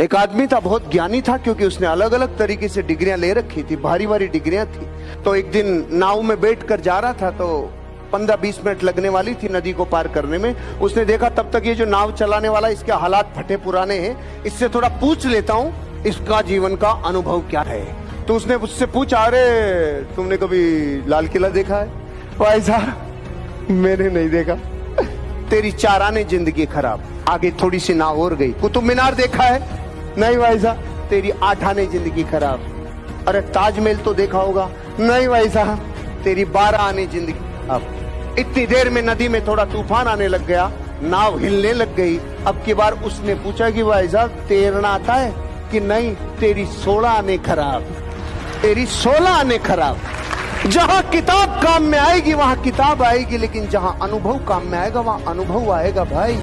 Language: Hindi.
एक आदमी था, बहुत ज्ञानी था, क्योंकि उसने अलग अलग तरीके से डिग्रियाँ ले रखी थी, भारी भारी डिग्रियाँ थी। तो एक दिन नाव में बैठ कर जा रहा था तो पंद्रह बीस मिनट लगने वाली थी नदी को पार करने में। उसने देखा, तब तक ये जो नाव चलाने वाला, इसके हालात फटे पुराने हैं। इससे थोड़ा पूछ लेता हूँ, इसका जीवन का अनुभव क्या है? तो उसने उससे पूछा, अरे, तुमने कभी लाल किला देखा है? भाई साहब, मैंने नहीं देखा। तेरी चार आने ज़िंदगी खराब, आगे थोड़ी सी नाव और गई। कुतुब मीनार देखा है? नहीं भाई साहब, तेरी आठ आने ज़िंदगी खराब। अरे ताजमहल तो देखा होगा। नहीं भाई साहब, तेरी बारह आने ज़िंदगी। अब इतनी देर में नदी में थोड़ा तूफ़ान आने लग गया, नाव हिलने लग गई। अब की बार उसने पूछा कि भाई साहब तैरना आता है कि नहीं, तेरी सोलह आने खराब। तेरी सोलह आने खराब। जहाँ किताब काम में आएगी, वहाँ किताब आएगी, लेकिन जहाँ अनुभव काम में आएगा, वहाँ अनुभव आएगा भाई।